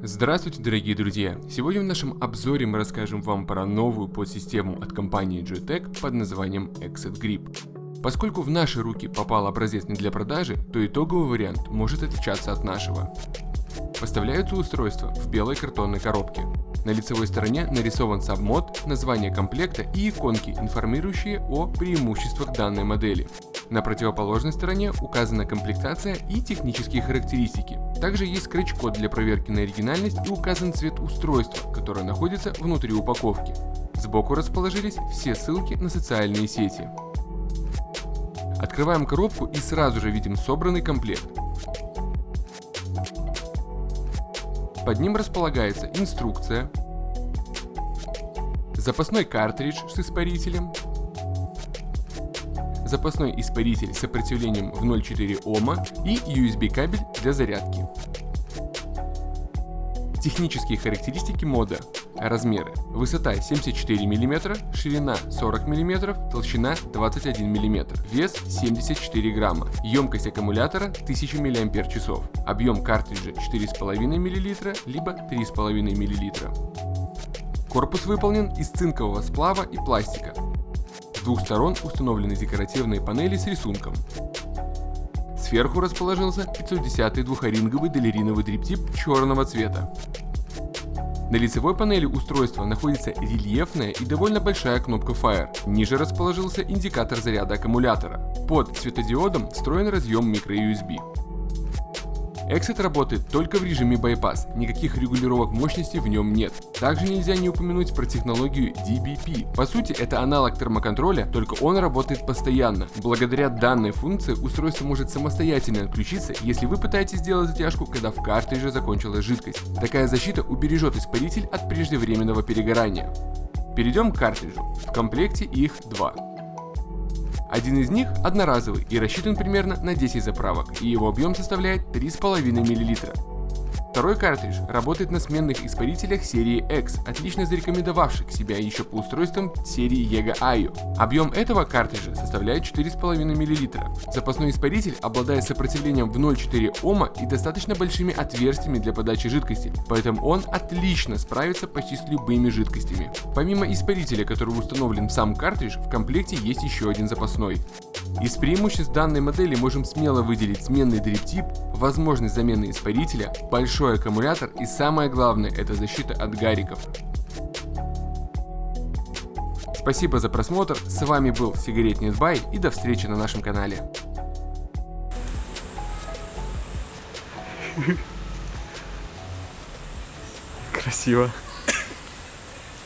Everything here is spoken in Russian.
Здравствуйте, дорогие друзья! Сегодня в нашем обзоре мы расскажем вам про новую подсистему от компании Joytech под названием Exit Grip. Поскольку в наши руки попал образец не для продажи, то итоговый вариант может отличаться от нашего. Поставляются устройства в белой картонной коробке. На лицевой стороне нарисован сабмод, название комплекта и иконки, информирующие о преимуществах данной модели. На противоположной стороне указана комплектация и технические характеристики. Также есть скретч-код для проверки на оригинальность и указан цвет устройства, которое находится внутри упаковки. Сбоку расположились все ссылки на социальные сети. Открываем коробку и сразу же видим собранный комплект. Под ним располагается инструкция, запасной картридж с испарителем, запасной испаритель с сопротивлением в 0,4 Ома и USB кабель для зарядки. Технические характеристики мода. Размеры. Высота 74 мм, ширина 40 мм, толщина 21 мм, вес 74 грамма, емкость аккумулятора 1000 мАч, объем картриджа 4,5 мл, либо 3,5 мл. Корпус выполнен из цинкового сплава и пластика, двух сторон установлены декоративные панели с рисунком. Сверху расположился 510-й двухоринговый долериновый дриптип черного цвета. На лицевой панели устройства находится рельефная и довольно большая кнопка Fire. Ниже расположился индикатор заряда аккумулятора. Под светодиодом встроен разъем microUSB. Exit работает только в режиме bypass, никаких регулировок мощности в нем нет. Также нельзя не упомянуть про технологию DBP. По сути это аналог термоконтроля, только он работает постоянно. Благодаря данной функции устройство может самостоятельно отключиться, если вы пытаетесь сделать затяжку, когда в картридже закончилась жидкость. Такая защита убережет испаритель от преждевременного перегорания. Перейдем к картриджу. В комплекте их два. Один из них одноразовый и рассчитан примерно на 10 заправок, и его объем составляет 3,5 мл. Второй картридж работает на сменных испарителях серии X, отлично зарекомендовавших себя еще по устройствам серии EGA IO. Объем этого картриджа составляет 4,5 мл. Запасной испаритель обладает сопротивлением в 0,4 Ома и достаточно большими отверстиями для подачи жидкости, поэтому он отлично справится почти с любыми жидкостями. Помимо испарителя, который установлен в сам картридж, в комплекте есть еще один запасной. Из преимуществ данной модели можем смело выделить сменный дриптип, возможность замены испарителя, большой аккумулятор и самое главное это защита от гариков. Спасибо за просмотр, с вами был Сигаретный Бай и до встречи на нашем канале. Красиво.